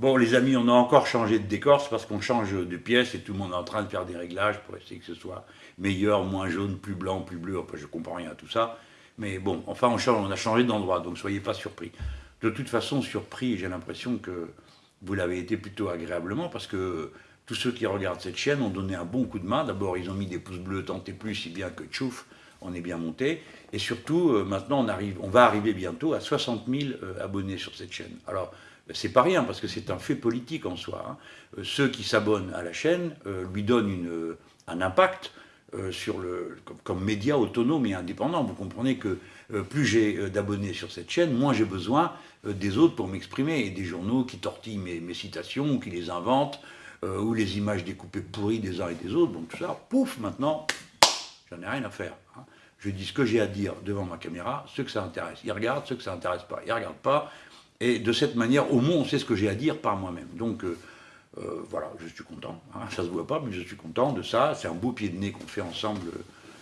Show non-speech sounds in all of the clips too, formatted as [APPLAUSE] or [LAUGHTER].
Bon, les amis, on a encore changé de décor, c'est parce qu'on change de pièce et tout le monde est en train de faire des réglages pour essayer que ce soit meilleur, moins jaune, plus blanc, plus bleu. Enfin, je comprends rien à tout ça. Mais bon, enfin, on, a changé d'endroit, donc soyez pas surpris. De toute façon, surpris, j'ai l'impression que vous l'avez été plutôt agréablement, parce que tous ceux qui regardent cette chaîne ont donné un bon coup de main. D'abord, ils ont mis des pouces bleus tant et plus, si bien que tchouf, on est bien monté. Et surtout, euh, maintenant, on, arrive, on va arriver bientôt à 60 000 euh, abonnés sur cette chaîne. Alors, c'est pas rien, parce que c'est un fait politique en soi. Hein. Euh, ceux qui s'abonnent à la chaîne lui donnent une, un impact sur le, comme, média autonome et indépendant. Vous comprenez que plus j'ai d'abonnés sur cette chaîne, moins j'ai besoin des autres pour m'exprimer. Et des journaux qui tortillent mes, mes citations, qui les inventent, ou les images découpées pourries des uns et des autres. Donc tout ça, pouf, maintenant, j'en ai rien à faire. Hein je dis ce que j'ai à dire devant ma caméra, ceux que ça intéresse. Ils regardent, ceux que ça intéresse pas, ils regardent pas. Et de cette manière, au moins, on sait ce que j'ai à dire par moi-même. Donc, euh, euh, voilà, je suis content. Hein. Ça se voit pas, mais je suis content de ça. C'est un beau pied de nez qu'on fait ensemble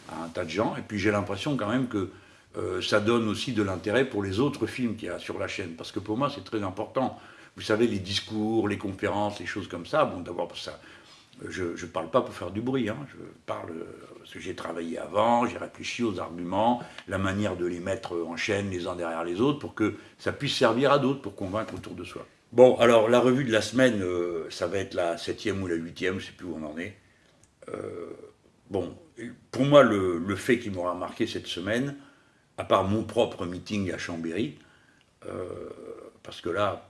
à un tas de gens. Et puis, j'ai l'impression quand même que euh, ça donne aussi de l'intérêt pour les autres films qu'il y a sur la chaîne. Parce que pour moi, c'est très important. Vous savez, les discours, les conférences, les choses comme ça, bon, d'abord, ça, je ne parle pas pour faire du bruit, hein. je parle parce que j'ai travaillé avant, j'ai réfléchi aux arguments, la manière de les mettre en chaîne les uns derrière les autres pour que ça puisse servir à d'autres pour convaincre autour de soi. Bon, alors la revue de la semaine, euh, ça va être la septième ou la huitième, je ne sais plus où on en est. Euh, bon, pour moi, le, fait qui m'aura marqué cette semaine, à part mon propre meeting à Chambéry, euh, parce que là,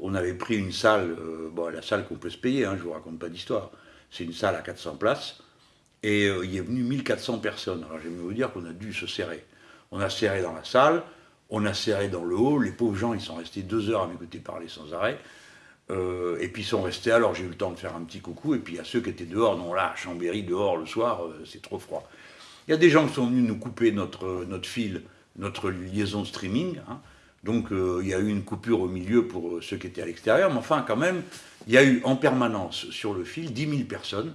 on avait pris une salle, euh, bon, la salle qu'on peut se payer, hein, je ne vous raconte pas d'histoire, c'est une salle à 400 places, et euh, il est venu 1400 personnes. Alors j'aime vous dire qu'on a dû se serrer. On a serré dans la salle, on a serré dans le hall, les pauvres gens, ils sont restés deux heures à m'écouter parler sans arrêt, euh, et puis ils sont restés, alors j'ai eu le temps de faire un petit coucou, et puis à ceux qui étaient dehors, non là, à Chambéry, dehors le soir, c'est trop froid. Il y a des gens qui sont venus nous couper notre, notre fil, notre liaison streaming, hein, donc euh, il y a eu une coupure au milieu pour euh, ceux qui étaient à l'extérieur, mais enfin quand même, il y a eu en permanence sur le fil 10 000 personnes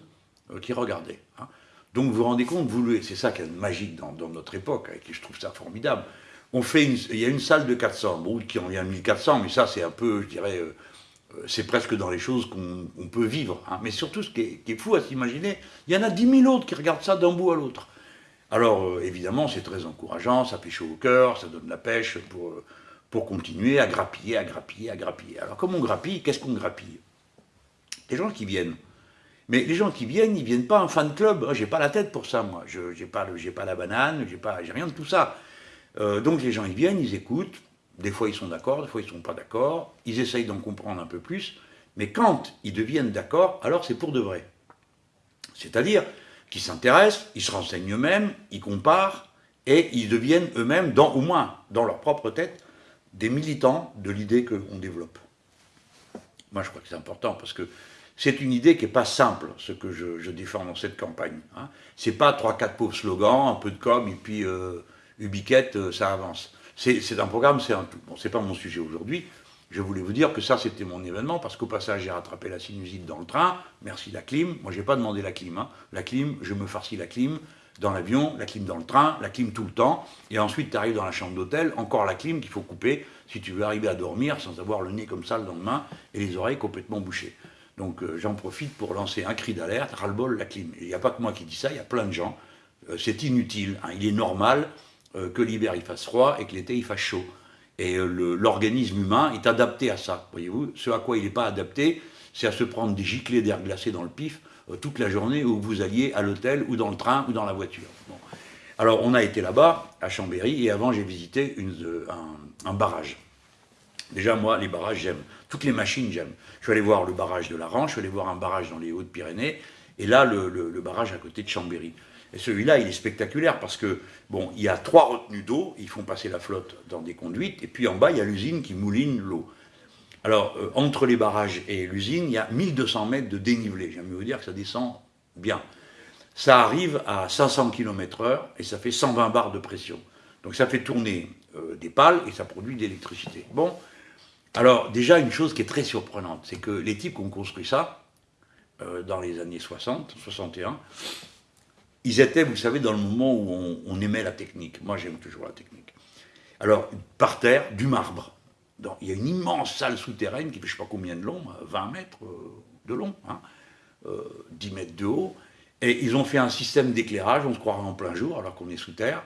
euh, qui regardaient. Hein. Donc vous vous rendez compte, c'est ça qui est magique dans, notre époque, et je trouve ça formidable. On fait il y a une salle de 400, bon, qui en vient de 1400, mais ça c'est un peu, je dirais, c'est presque dans les choses qu'on peut vivre. Hein. Mais surtout, ce qui est, qui est fou à s'imaginer, il y en a 10 000 autres qui regardent ça d'un bout à l'autre. Alors évidemment, c'est très encourageant, ça fait chaud au cœur, ça donne la pêche pour pour continuer à grappiller, à grappiller, à grappiller. Alors comme on grappille, qu'est-ce qu'on grappille? Les gens qui viennent. Mais les gens qui viennent, ils viennent pas en fan club. J'ai pas la tête pour ça, moi. Je n'ai pas, la banane, j'ai rien de tout ça. Euh, donc les gens, ils viennent, ils écoutent. Des fois, ils sont d'accord, des fois, ils sont pas d'accord. Ils essayent d'en comprendre un peu plus. Mais quand ils deviennent d'accord, alors c'est pour de vrai. C'est-à-dire qu'ils s'intéressent, ils se renseignent eux-mêmes, ils comparent, et ils deviennent eux-mêmes, au moins dans leur propre tête, des militants de l'idée qu'on développe. Moi, je crois que c'est important, parce que c'est une idée qui n'est pas simple, ce que je, défends dans cette campagne. Hein. Ce n'est pas trois, quatre pauvres slogans, un peu de com, et puis euh, ubiquette, euh, ça avance. C'est un programme, c'est un tout. Bon, c'est pas mon sujet aujourd'hui. Je voulais vous dire que ça, c'était mon événement, parce qu'au passage, j'ai rattrapé la sinusite dans le train. Merci la clim. Moi, j'ai pas demandé la clim. Hein. La clim, je me farcis la clim dans l'avion, la clim dans le train, la clim tout le temps, et ensuite tu arrives dans la chambre d'hôtel, encore la clim qu'il faut couper si tu veux arriver à dormir sans avoir le nez comme ça le lendemain et les oreilles complètement bouchées. Donc euh, j'en profite pour lancer un cri d'alerte, ras-le-bol la clim. Il n'y a pas que moi qui dis ça, il y a plein de gens. Euh, c'est inutile, hein. il est normal euh, que l'hiver il fasse froid et que l'été il fasse chaud. Et l'organisme humain est adapté à ça, voyez-vous. Ce à quoi il n'est pas adapté, c'est à se prendre des giclées d'air glacé dans le pif toute la journée où vous alliez à l'hôtel ou dans le train ou dans la voiture. Alors on a été là-bas, à Chambéry, et avant j'ai visité euh, un, barrage. Déjà moi, les barrages j'aime. Toutes les machines j'aime. Je suis allé voir le barrage de la Ranche, je suis allé voir un barrage dans les Hautes-Pyrénées, et là le, barrage à côté de Chambéry. Et celui-là, il est spectaculaire parce que, bon, il y a trois retenues d'eau, ils font passer la flotte dans des conduites, et puis en bas, il y a l'usine qui mouline l'eau. Alors, euh, entre les barrages et l'usine, il y a 1200 mètres de dénivelé. J'aime vous dire que ça descend bien. Ça arrive à 500 km heure et ça fait 120 bars de pression. Donc ça fait tourner euh, des pales et ça produit de l'électricité. Bon, alors déjà une chose qui est très surprenante, c'est que les types qui ont construit ça, euh, dans les années 60, 61, ils étaient, vous savez, dans le moment où on aimait la technique. Moi j'aime toujours la technique. Alors, par terre, du marbre il y a une immense salle souterraine qui fait je ne sais pas combien de long, 20 mètres de long, 10 mètres de haut, et ils ont fait un système d'éclairage, on se croirait en plein jour alors qu'on est sous terre,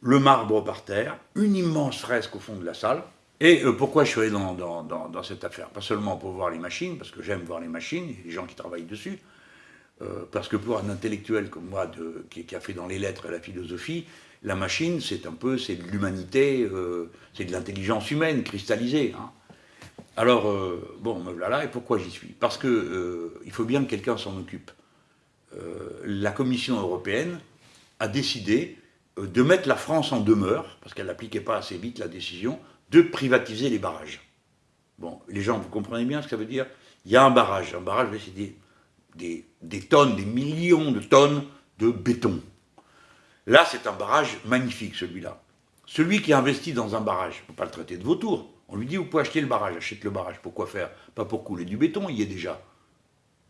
le marbre par terre, une immense fresque au fond de la salle. Et euh, pourquoi je suis allé dans, cette affaire? Pas seulement pour voir les machines, parce que j'aime voir les machines, les gens qui travaillent dessus, euh, parce que pour un intellectuel comme moi, de, qui, a fait dans les lettres et la philosophie, la machine, c'est un peu, c'est de l'humanité, euh, c'est de l'intelligence humaine cristallisée. Hein. Alors, bon, me voilà, et pourquoi j'y suis? Parce que il faut bien que quelqu'un s'en occupe. la Commission européenne a décidé euh, de mettre la France en demeure, parce qu'elle n'appliquait pas assez vite la décision, de privatiser les barrages. Bon, les gens, vous comprenez bien ce que ça veut dire? Il y a un barrage. Un barrage, c'est des, tonnes, des millions de tonnes de béton. Là, c'est un barrage magnifique, celui-là. Celui qui investit dans un barrage, il ne faut pas le traiter de vautour. On lui dit, vous pouvez acheter le barrage, achète le barrage. Pourquoi faire? Pas pour couler du béton, il y est déjà.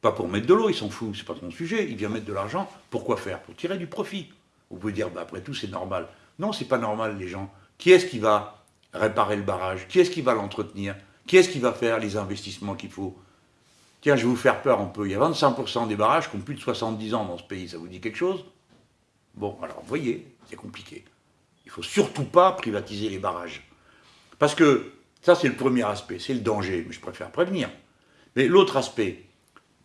Pas pour mettre de l'eau, il s'en fout, c'est pas son sujet. Il vient mettre de l'argent. Pourquoi faire? Pour tirer du profit. Vous pouvez dire, bah, après tout, c'est normal. Non, c'est pas normal, les gens. Qui est-ce qui va réparer le barrage? Qui est-ce qui va l'entretenir? Qui est-ce qui va faire les investissements qu'il faut? Tiens, je vais vous faire peur un peu. Il y a 25% des barrages qui ont plus de 70 ans dans ce pays. Ça vous dit quelque chose? Bon, alors, vous voyez, c'est compliqué. Il ne faut surtout pas privatiser les barrages. Parce que ça, c'est le premier aspect, c'est le danger, mais je préfère prévenir. Mais l'autre aspect,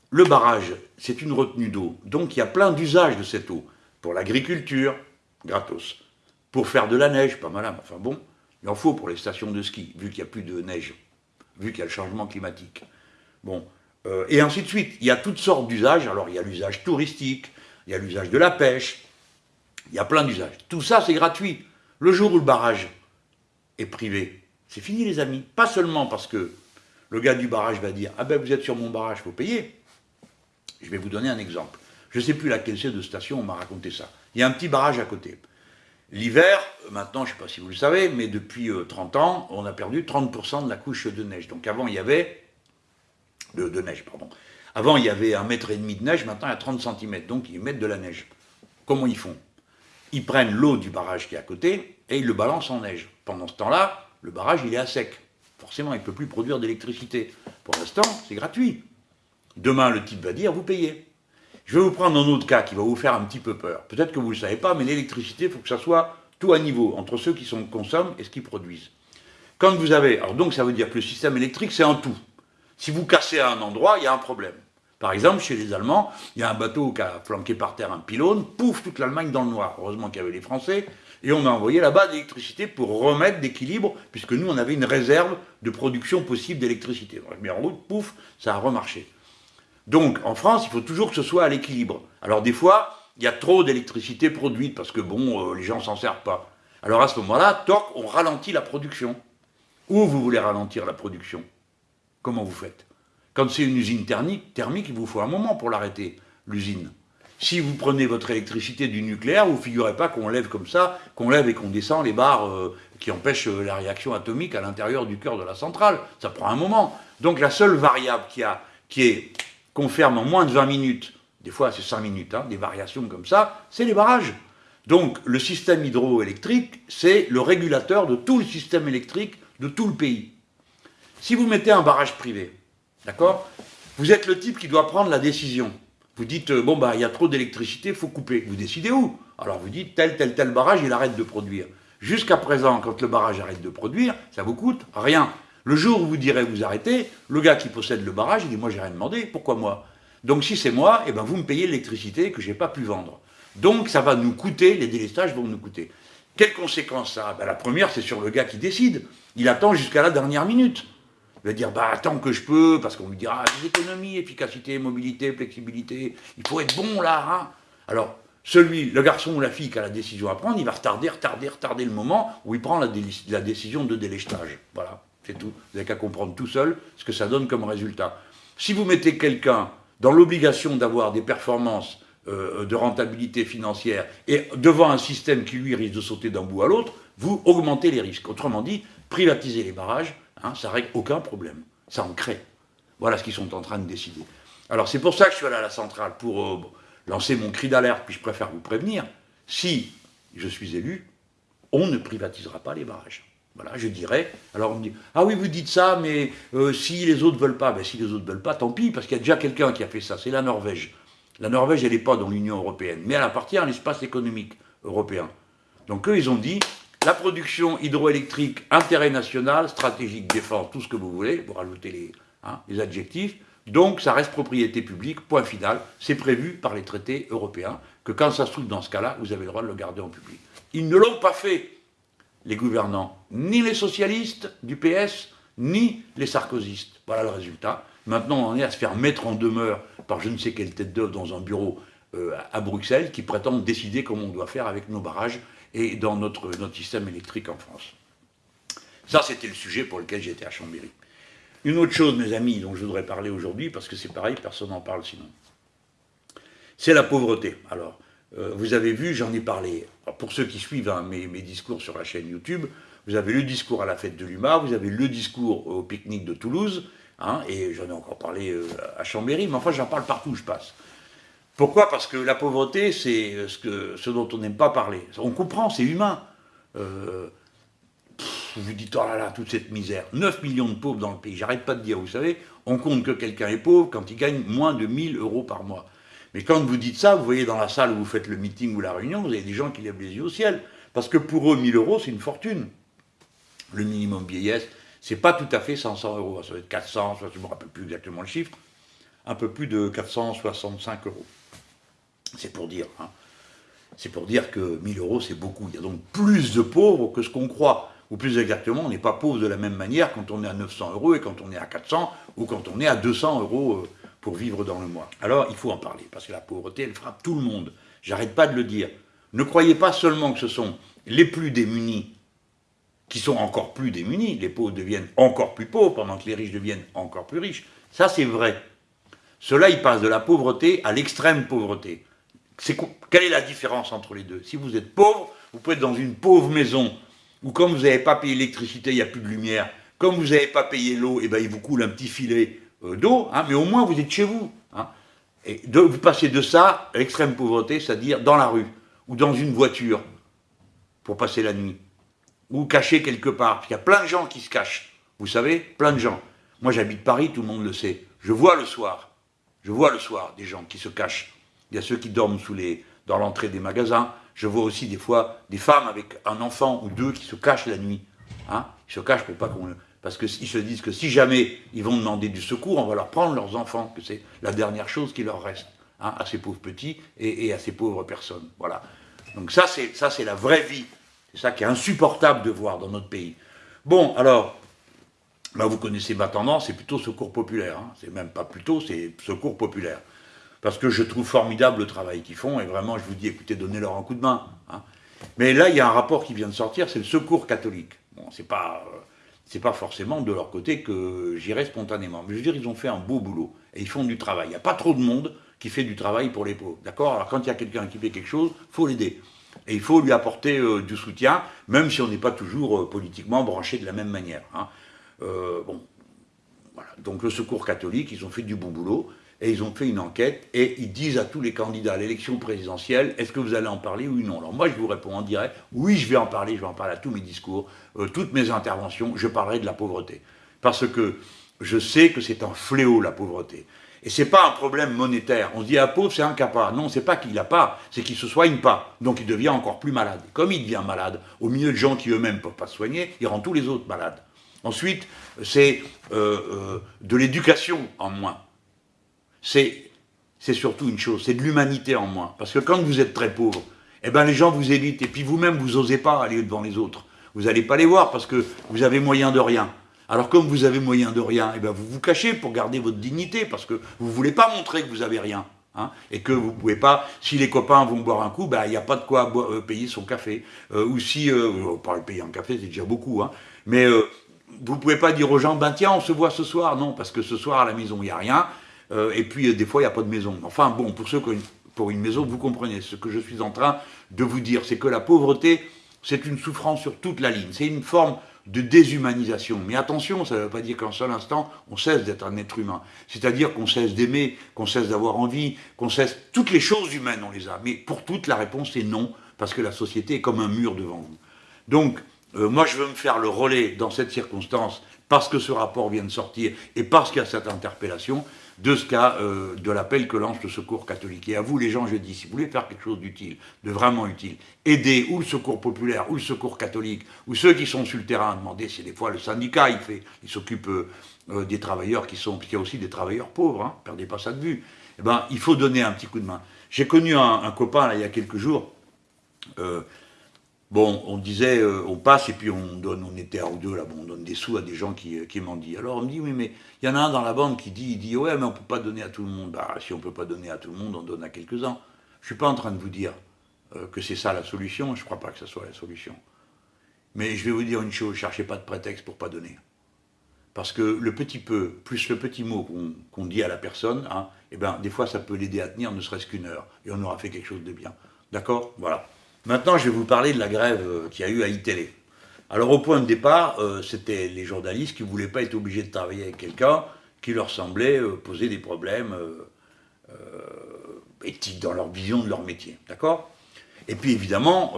le barrage, c'est une retenue d'eau. Donc, il y a plein d'usages de cette eau. Pour l'agriculture, gratos. Pour faire de la neige, pas mal, enfin bon, il en faut pour les stations de ski, vu qu'il n'y a plus de neige, vu qu'il y a le changement climatique. Bon, euh, et ainsi de suite. Il y a toutes sortes d'usages. Alors, il y a l'usage touristique, il y a l'usage de la pêche, il y a plein d'usages. Tout ça, c'est gratuit. Le jour où le barrage est privé, c'est fini, les amis. Pas seulement parce que le gars du barrage va dire Ah ben, vous êtes sur mon barrage, il faut payer. Je vais vous donner un exemple. Je ne sais plus laquelle c'est de station, on m'a raconté ça. Il y a un petit barrage à côté. L'hiver, maintenant, je ne sais pas si vous le savez, mais depuis 30 euh, ans, on a perdu 30% de la couche de neige. Donc avant, il y avait... De, neige, pardon. Avant, il y avait un mètre et demi de neige, maintenant, il y a 30 cm. Donc, ils mettent de la neige. Comment ils font? Ils prennent l'eau du barrage qui est à côté et ils le balancent en neige. Pendant ce temps-là, le barrage, il est à sec. Forcément, il ne peut plus produire d'électricité. Pour l'instant, c'est gratuit. Demain, le type va dire, vous payez. Je vais vous prendre un autre cas qui va vous faire un petit peu peur. Peut-être que vous ne le savez pas, mais l'électricité, il faut que ça soit tout à niveau, entre ceux qui consomment et ceux qui produisent. Quand vous avez... Alors donc, ça veut dire que le système électrique, c'est un tout. Si vous cassez à un endroit, il y a un problème. Par exemple, chez les Allemands, il y a un bateau qui a flanqué par terre un pylône, pouf, toute l'Allemagne dans le noir. Heureusement qu'il y avait les Français, et on a envoyé là-bas de l'électricité pour remettre d'équilibre, puisque nous, on avait une réserve de production possible d'électricité. Mis en route, pouf, ça a remarché. Donc, en France, il faut toujours que ce soit à l'équilibre. Alors, des fois, il y a trop d'électricité produite, parce que, bon, euh, les gens s'en servent pas. Alors, à ce moment-là, toc, on ralentit la production. Où vous voulez ralentir la production? Comment vous faites? Quand c'est une usine thermique, thermique, il vous faut un moment pour l'arrêter, l'usine. Si vous prenez votre électricité du nucléaire, vous ne figurez pas qu'on lève comme ça, qu'on lève et qu'on descend les barres euh, qui empêchent euh, la réaction atomique à l'intérieur du cœur de la centrale. Ça prend un moment. Donc la seule variable qui, a, qui est qu'on ferme en moins de 20 minutes, des fois c'est 5 minutes, hein, des variations comme ça, c'est les barrages. Donc le système hydroélectrique, c'est le régulateur de tout le système électrique de tout le pays. Si vous mettez un barrage privé, d'accord? Vous êtes le type qui doit prendre la décision. Vous dites, euh, bon, bah, il y a trop d'électricité, il faut couper. Vous décidez où? Alors vous dites, tel, tel, tel barrage, il arrête de produire. Jusqu'à présent, quand le barrage arrête de produire, ça vous coûte rien. Le jour où vous direz vous arrêtez, le gars qui possède le barrage, il dit moi j'ai rien demandé, pourquoi moi? Donc si c'est moi, eh ben, vous me payez l'électricité que je n'ai pas pu vendre. Donc ça va nous coûter, les délestages vont nous coûter. Quelles conséquences ça ben, La première, c'est sur le gars qui décide. Il attend jusqu'à la dernière minute. Il va dire, bah attends que je peux, parce qu'on lui dira, ah, des économies, efficacité, mobilité, flexibilité, il faut être bon là. Hein. Alors, celui, le garçon ou la fille qui a la décision à prendre, il va retarder, retarder, retarder le moment où il prend la, décision de délestage. Voilà. C'est tout. Vous n'avez qu'à comprendre tout seul ce que ça donne comme résultat. Si vous mettez quelqu'un dans l'obligation d'avoir des performances euh, de rentabilité financière et devant un système qui lui risque de sauter d'un bout à l'autre, vous augmentez les risques. Autrement dit, privatiser les barrages, hein, ça règle aucun problème. Ça en crée. Voilà ce qu'ils sont en train de décider. Alors c'est pour ça que je suis allé à la centrale, pour euh, lancer mon cri d'alerte, puis je préfère vous prévenir, si je suis élu, on ne privatisera pas les barrages. Voilà, je dirais. Alors on me dit, ah oui, vous dites ça, mais euh, si les autres veulent pas, ben si les autres veulent pas, tant pis, parce qu'il y a déjà quelqu'un qui a fait ça, c'est la Norvège. La Norvège, elle n'est pas dans l'Union européenne, mais elle appartient à l'espace économique européen. Donc eux, ils ont dit, la production hydroélectrique, intérêt national, stratégique, défense, tout ce que vous voulez, vous rajoutez les, hein, les adjectifs, donc ça reste propriété publique, point final, c'est prévu par les traités européens, que quand ça se trouve dans ce cas-là, vous avez le droit de le garder en public. Ils ne l'ont pas fait les gouvernants, ni les socialistes du PS, ni les sarkozystes. Voilà le résultat. Maintenant, on est à se faire mettre en demeure par je ne sais quelle tête d'œuvre dans un bureau euh, à Bruxelles qui prétendent décider comment on doit faire avec nos barrages et dans notre, notre système électrique en France. Ça, c'était le sujet pour lequel j'étais à Chambéry. Une autre chose, mes amis, dont je voudrais parler aujourd'hui, parce que c'est pareil, personne n'en parle sinon, c'est la pauvreté. Alors, euh, vous avez vu, j'en ai parlé. pour ceux qui suivent hein, mes, discours sur la chaîne YouTube, vous avez le discours à la fête de l'UMA, vous avez le discours au pique-nique de Toulouse, hein, et j'en ai encore parlé euh, à Chambéry, mais enfin j'en parle partout où je passe. Pourquoi? Parce que la pauvreté, c'est ce, que, ce dont on n'aime pas parler. On comprend, c'est humain. Euh, vous vous dites, oh là là, toute cette misère. 9 millions de pauvres dans le pays, j'arrête pas de dire, vous savez, on compte que quelqu'un est pauvre quand il gagne moins de 1000 euros par mois. Mais quand vous dites ça, vous voyez dans la salle où vous faites le meeting ou la réunion, vous avez des gens qui lèvent les yeux au ciel. Parce que pour eux, 1000 euros, c'est une fortune. Le minimum vieillesse, c'est pas tout à fait 500 euros. Ça va être 400, je ne me rappelle plus exactement le chiffre, un peu plus de 465 euros. C'est pour dire. Hein. C'est pour dire que 1000 euros, c'est beaucoup. Il y a donc plus de pauvres que ce qu'on croit. Ou plus exactement, on n'est pas pauvre de la même manière quand on est à 900 euros et quand on est à 400 ou quand on est à 200 euros. Euh, pour vivre dans le mois. Alors, il faut en parler, parce que la pauvreté, elle frappe tout le monde. J'arrête pas de le dire. Ne croyez pas seulement que ce sont les plus démunis qui sont encore plus démunis, les pauvres deviennent encore plus pauvres pendant que les riches deviennent encore plus riches. Ça, c'est vrai. Cela, il passe de la pauvreté à l'extrême pauvreté. Quelle est la différence entre les deux Si vous êtes pauvre, vous pouvez être dans une pauvre maison, où comme vous n'avez pas payé l'électricité, il n'y a plus de lumière, comme vous n'avez pas payé l'eau, eh ben, il vous coule un petit filet euh, d'eau, hein, mais au moins vous êtes chez vous. Hein. Et vous passez de ça à l'extrême pauvreté, c'est-à-dire dans la rue, ou dans une voiture, pour passer la nuit, ou caché quelque part. Il y a plein de gens qui se cachent, vous savez, plein de gens. Moi j'habite Paris, tout le monde le sait. Je vois le soir, je vois le soir des gens qui se cachent. Il y a ceux qui dorment sous les, dans l'entrée des magasins. Je vois aussi des fois des femmes avec un enfant ou deux qui se cachent la nuit. Hein. Ils se cachent pour pas qu'on parce qu'ils se disent que si jamais ils vont demander du secours, on va leur prendre leurs enfants, que c'est la dernière chose qui leur reste, hein, à ces pauvres petits et, à ces pauvres personnes. Voilà. Donc ça, c'est la vraie vie. C'est ça qui est insupportable de voir dans notre pays. Bon, alors, bah, vous connaissez ma tendance, c'est plutôt secours populaire. Hein. C'est même pas plutôt, c'est secours populaire. Parce que je trouve formidable le travail qu'ils font, et vraiment, je vous dis, écoutez, donnez-leur un coup de main. Hein. Mais là, il y a un rapport qui vient de sortir, c'est le secours catholique. Bon, c'est pas... Euh, pas forcément de leur côté que j'irai spontanément. Mais je veux dire, ils ont fait un beau boulot et ils font du travail. Il n'y a pas trop de monde qui fait du travail pour les pauvres. D'accord? Alors quand il y a quelqu'un qui fait quelque chose, il faut l'aider. Et il faut lui apporter euh, du soutien, même si on n'est pas toujours euh, politiquement branché de la même manière. Hein. Bon, voilà. Donc le secours catholique, ils ont fait du bon boulot et ils ont fait une enquête, et ils disent à tous les candidats à l'élection présidentielle, est-ce que vous allez en parler ou non? Alors moi, je vous réponds en direct, oui, je vais en parler, je vais en parler à tous mes discours, euh, toutes mes interventions, je parlerai de la pauvreté. Parce que je sais que c'est un fléau, la pauvreté. Et c'est pas un problème monétaire. On se dit, un pauvre, c'est incapable. Non, c'est pas qu'il n'a pas, c'est qu'il se soigne pas. Donc il devient encore plus malade. Comme il devient malade, au milieu de gens qui eux-mêmes ne peuvent pas se soigner, il rend tous les autres malades. Ensuite, c'est euh, euh, de l'éducation en moins c'est surtout une chose, c'est de l'humanité en moins. Parce que quand vous êtes très pauvre, eh ben les gens vous évitent, et puis vous-même, vous n'osez pas aller devant les autres. Vous n'allez pas les voir parce que vous avez moyen de rien. Alors comme vous avez moyen de rien, eh ben vous vous cachez pour garder votre dignité, parce que vous ne voulez pas montrer que vous avez rien. Hein, et que vous pouvez pas, si les copains vont boire un coup, ben, il n'y a pas de quoi euh, payer son café. Euh, ou si, euh, pas payer un café, c'est déjà beaucoup, hein, mais vous pouvez pas dire aux gens, ben tiens, on se voit ce soir. Non, parce que ce soir à la maison, il n'y a rien, euh, et puis, euh, des fois, il n'y a pas de maison. Enfin, bon, pour ceux qui ont pour une maison, vous comprenez. Ce que je suis en train de vous dire, c'est que la pauvreté, c'est une souffrance sur toute la ligne. C'est une forme de déshumanisation. Mais attention, ça ne veut pas dire qu'en seul instant, on cesse d'être un être humain. C'est-à-dire qu'on cesse d'aimer, qu'on cesse d'avoir envie, qu'on cesse... Toutes les choses humaines, on les a. Mais pour toutes, la réponse est non, parce que la société est comme un mur devant vous. Donc, euh, moi je veux me faire le relais dans cette circonstance, parce que ce rapport vient de sortir, et parce qu'il y a cette interpellation, de ce cas euh, de l'appel que lance le Secours catholique. Et à vous, les gens, je dis, si vous voulez faire quelque chose d'utile, de vraiment utile, aider ou le Secours populaire, ou le Secours catholique, ou ceux qui sont sur le terrain, demandez, c'est des fois le syndicat, il fait, il s'occupe euh, des travailleurs qui sont, puis il y a aussi des travailleurs pauvres, hein, perdez pas ça de vue. Eh ben, il faut donner un petit coup de main. J'ai connu un, copain, là, il y a quelques jours, euh, Bon, on disait, euh, on passe et puis on donne, on était un ou deux là, bon, on donne des sous à des gens qui, qui dit. Alors on me dit, oui, mais il y en a un dans la bande qui dit, il dit, ouais, mais on ne peut pas donner à tout le monde. Bah, si on ne peut pas donner à tout le monde, on donne à quelques-uns. Je ne suis pas en train de vous dire euh, que c'est ça la solution, je ne crois pas que ce soit la solution. Mais je vais vous dire une chose, cherchez pas de prétexte pour pas donner. Parce que le petit peu, plus le petit mot qu'on dit à la personne, hein, eh ben, des fois ça peut l'aider à tenir ne serait-ce qu'une heure, et on aura fait quelque chose de bien. D'accord? Voilà. Maintenant, je vais vous parler de la grève euh, qu'il y a eu à iTélé. Alors, au point de départ, euh, c'était les journalistes qui ne voulaient pas être obligés de travailler avec quelqu'un qui leur semblait euh, poser des problèmes éthiques dans leur vision de leur métier. D'accord? Et puis, évidemment,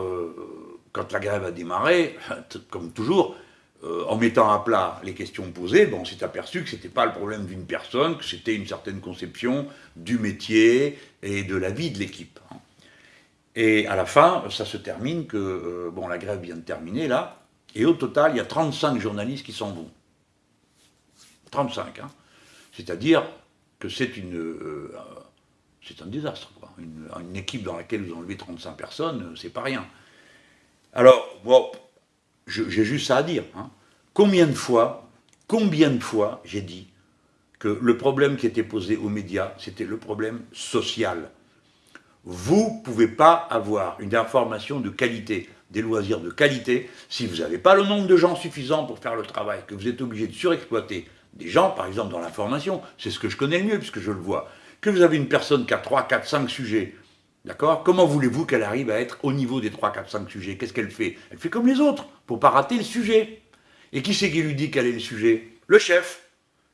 quand la grève a démarré, [LAUGHS] comme toujours, en mettant à plat les questions posées, on s'est aperçu que ce n'était pas le problème d'une personne, que c'était une certaine conception du métier et de la vie de l'équipe. Hein. Et à la fin, ça se termine que, euh, bon, la grève vient de terminer là, et au total, il y a 35 journalistes qui s'en vont. 35, hein. C'est-à-dire que c'est une, euh, c'est un désastre, quoi. Une, équipe dans laquelle vous enlevez 35 personnes, euh, c'est pas rien. Alors, bon, j'ai juste ça à dire. Hein. Combien de fois, combien de fois j'ai dit que le problème qui était posé aux médias, c'était le problème social? Vous ne pouvez pas avoir une information de qualité, des loisirs de qualité, si vous n'avez pas le nombre de gens suffisant pour faire le travail, que vous êtes obligé de surexploiter des gens, par exemple dans l'information, c'est ce que je connais le mieux puisque je le vois, que vous avez une personne qui a 3, 4, 5 sujets, d'accord? Comment voulez-vous qu'elle arrive à être au niveau des 3, 4, 5 sujets? Qu'est-ce qu'elle fait? Elle fait comme les autres, pour pas rater le sujet. Et qui c'est qui lui dit quel est le sujet? Le chef,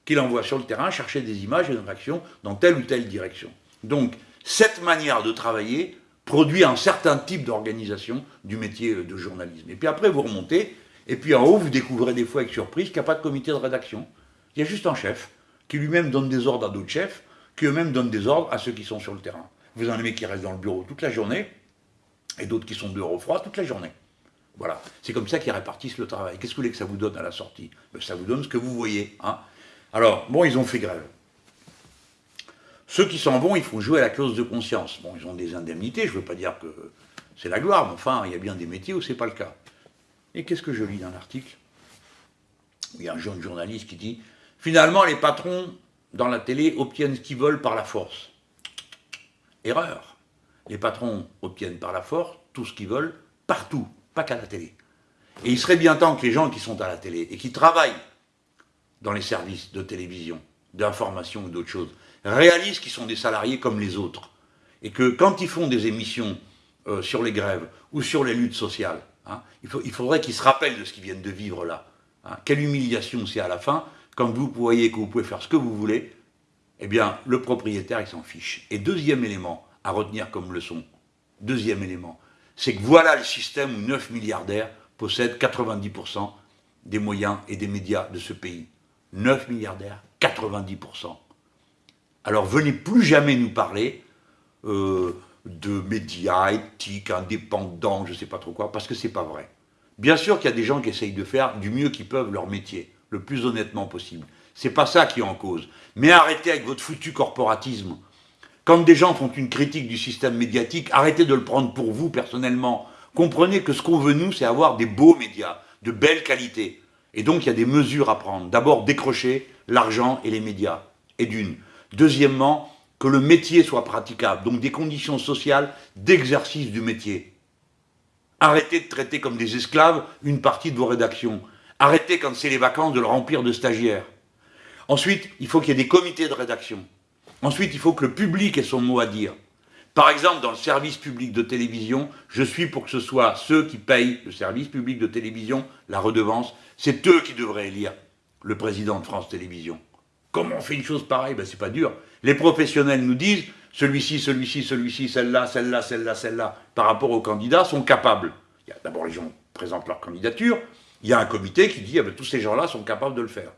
qui l'envoie sur le terrain chercher des images et des réactions dans telle ou telle direction. Donc, cette manière de travailler produit un certain type d'organisation du métier de journalisme. Et puis après, vous remontez, et puis en haut, vous découvrez des fois avec surprise qu'il n'y a pas de comité de rédaction. Il y a juste un chef, qui lui-même donne des ordres à d'autres chefs, qui eux-mêmes donnent des ordres à ceux qui sont sur le terrain. Vous en avez qui restent dans le bureau toute la journée, et d'autres qui sont dehors au froid toute la journée. Voilà. C'est comme ça qu'ils répartissent le travail. Qu'est-ce que vous voulez que ça vous donne à la sortie? Ben, Ça vous donne ce que vous voyez. Hein. Alors, bon, ils ont fait grève. Ceux qui s'en vont, il faut jouer à la clause de conscience. Bon, ils ont des indemnités, je ne veux pas dire que c'est la gloire, mais enfin, il y a bien des métiers où ce n'est pas le cas. Et qu'est-ce que je lis dans l'article? Il y a un jeune journaliste qui dit « Finalement, les patrons dans la télé obtiennent ce qu'ils veulent par la force. » Erreur. Les patrons obtiennent par la force tout ce qu'ils veulent, partout, pas qu'à la télé. Et il serait bien temps que les gens qui sont à la télé et qui travaillent dans les services de télévision, d'information ou d'autres choses, réalisent qu'ils sont des salariés comme les autres. Et que quand ils font des émissions euh, sur les grèves ou sur les luttes sociales, hein, il, faudrait qu'ils se rappellent de ce qu'ils viennent de vivre là. Hein. Quelle humiliation c'est à la fin, quand vous voyez que vous pouvez faire ce que vous voulez, eh bien, le propriétaire, il s'en fiche. Et deuxième élément à retenir comme leçon, deuxième élément, c'est que voilà le système où 9 milliardaires possèdent 90% des moyens et des médias de ce pays. 9 milliardaires, 90%. Alors venez plus jamais nous parler euh, de médias éthiques, indépendants, je ne sais pas trop quoi, parce que c'est pas vrai. Bien sûr qu'il y a des gens qui essayent de faire du mieux qu'ils peuvent leur métier, le plus honnêtement possible. C'est pas ça qui est en cause. Mais arrêtez avec votre foutu corporatisme. Quand des gens font une critique du système médiatique, arrêtez de le prendre pour vous personnellement. Comprenez que ce qu'on veut nous, c'est avoir des beaux médias, de belle qualité. Et donc il y a des mesures à prendre. D'abord décrocher l'argent et les médias. Et d'une. Deuxièmement, que le métier soit praticable, donc des conditions sociales d'exercice du métier. Arrêtez de traiter comme des esclaves une partie de vos rédactions. Arrêtez quand c'est les vacances de le remplir de stagiaires. Ensuite, il faut qu'il y ait des comités de rédaction. Ensuite, il faut que le public ait son mot à dire. Par exemple, dans le service public de télévision, je suis pour que ce soit ceux qui payent le service public de télévision, la redevance, c'est eux qui devraient élire le président de France Télévisions. Comment on fait une chose pareille? Ben c'est pas dur. Les professionnels nous disent, celui-ci, celui-ci, celui-ci, celle-là, celle-là, celle-là, celle-là, par rapport aux candidats, sont capables. D'abord, les gens présentent leur candidature, il y a un comité qui dit ah ben, tous ces gens-là sont capables de le faire.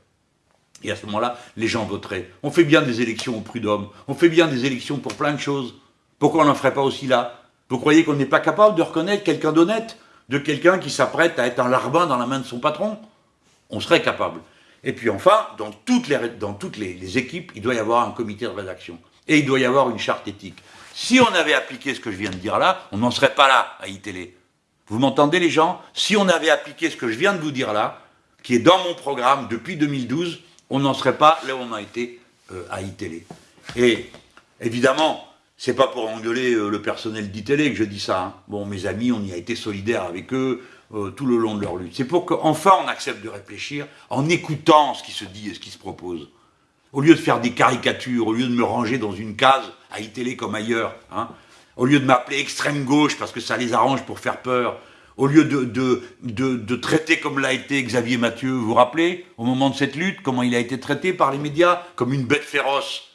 Et à ce moment-là, les gens voteraient. On fait bien des élections au prud'homme, on fait bien des élections pour plein de choses. Pourquoi on n'en ferait pas aussi là? Vous croyez qu'on n'est pas capable de reconnaître quelqu'un d'honnête? De quelqu'un qui s'apprête à être un larbin dans la main de son patron? On serait capable. Et puis enfin, dans toutes, les, dans toutes les, équipes, il doit y avoir un comité de rédaction. Et il doit y avoir une charte éthique. Si on avait appliqué ce que je viens de dire là, on n'en serait pas là à iTélé. Vous m'entendez les gens? Si on avait appliqué ce que je viens de vous dire là, qui est dans mon programme depuis 2012, on n'en serait pas là où on a été euh, à iTélé. Et évidemment, c'est pas pour engueuler euh, le personnel d'ITélé que je dis ça. Hein. Bon, mes amis, on y a été solidaires avec eux euh, tout le long de leur lutte. C'est pour qu'enfin on accepte de réfléchir en écoutant ce qui se dit et ce qui se propose. Au lieu de faire des caricatures, au lieu de me ranger dans une case à iTélé comme ailleurs, hein, au lieu de m'appeler extrême gauche parce que ça les arrange pour faire peur, au lieu de, de, traiter comme l'a été Xavier Mathieu, vous vous rappelez, au moment de cette lutte, comment il a été traité par les médias comme une bête féroce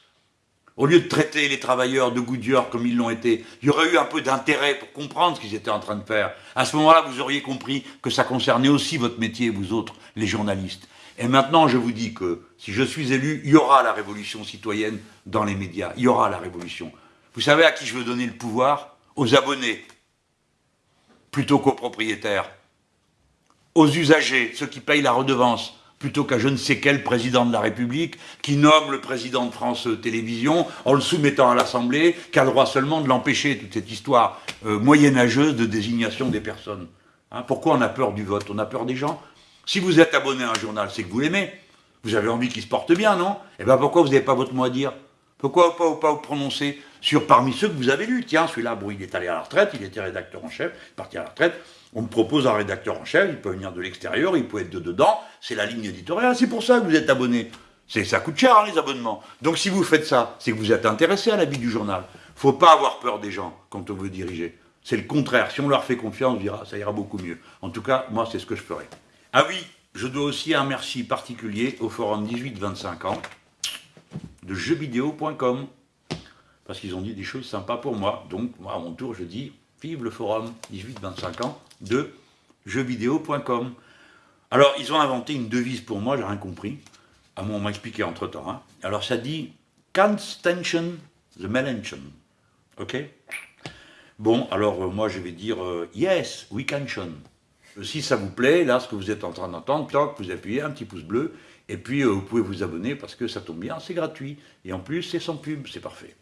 au lieu de traiter les travailleurs de Goodyear comme ils l'ont été, il y aurait eu un peu d'intérêt pour comprendre ce qu'ils étaient en train de faire. À ce moment-là, vous auriez compris que ça concernait aussi votre métier, vous autres, les journalistes. Et maintenant, je vous dis que si je suis élu, il y aura la révolution citoyenne dans les médias. Il y aura la révolution. Vous savez à qui je veux donner le pouvoir? Aux abonnés, plutôt qu'aux propriétaires. Aux usagers, ceux qui payent la redevance, plutôt qu'à je ne sais quel président de la République qui nomme le président de France Télévisions en le soumettant à l'Assemblée, qui a le droit seulement de l'empêcher, toute cette histoire euh, moyenâgeuse de désignation des personnes. Hein, pourquoi on a peur du vote? On a peur des gens? Si vous êtes abonné à un journal, c'est que vous l'aimez. Vous avez envie qu'il se porte bien, non? Eh bien pourquoi vous n'avez pas votre mot à dire? Pourquoi pas, pas vous prononcer sur parmi ceux que vous avez lus? Tiens, celui-là, bon, il est allé à la retraite, il était rédacteur en chef, il est parti à la retraite. On me propose un rédacteur en chef, il peut venir de l'extérieur, il peut être de dedans, c'est la ligne éditoriale, c'est pour ça que vous êtes abonné. Ça coûte cher, hein, les abonnements. Donc si vous faites ça, c'est que vous êtes intéressé à la vie du journal. Il faut pas avoir peur des gens quand on veut diriger. C'est le contraire. Si on leur fait confiance, on dira, ça ira beaucoup mieux. En tout cas, moi, c'est ce que je ferai. Ah oui, je dois aussi un merci particulier au forum 18-25 ans de jeuxvideo.com parce qu'ils ont dit des choses sympas pour moi. Donc, moi, à mon tour, je dis, vive le forum 18-25 ans de jeuxvideo.com. Alors, ils ont inventé une devise pour moi, j'ai rien compris. À moi, on m'a expliqué entre-temps. Hein. Alors, ça dit « Can't tension the melancholy ». OK? Bon, alors, euh, moi, je vais dire euh, Yes, we can shun ». Si ça vous plaît, là, ce que vous êtes en train d'entendre, toc, vous appuyez un petit pouce bleu, et puis euh, vous pouvez vous abonner parce que ça tombe bien, c'est gratuit. Et en plus, c'est sans pub, c'est parfait.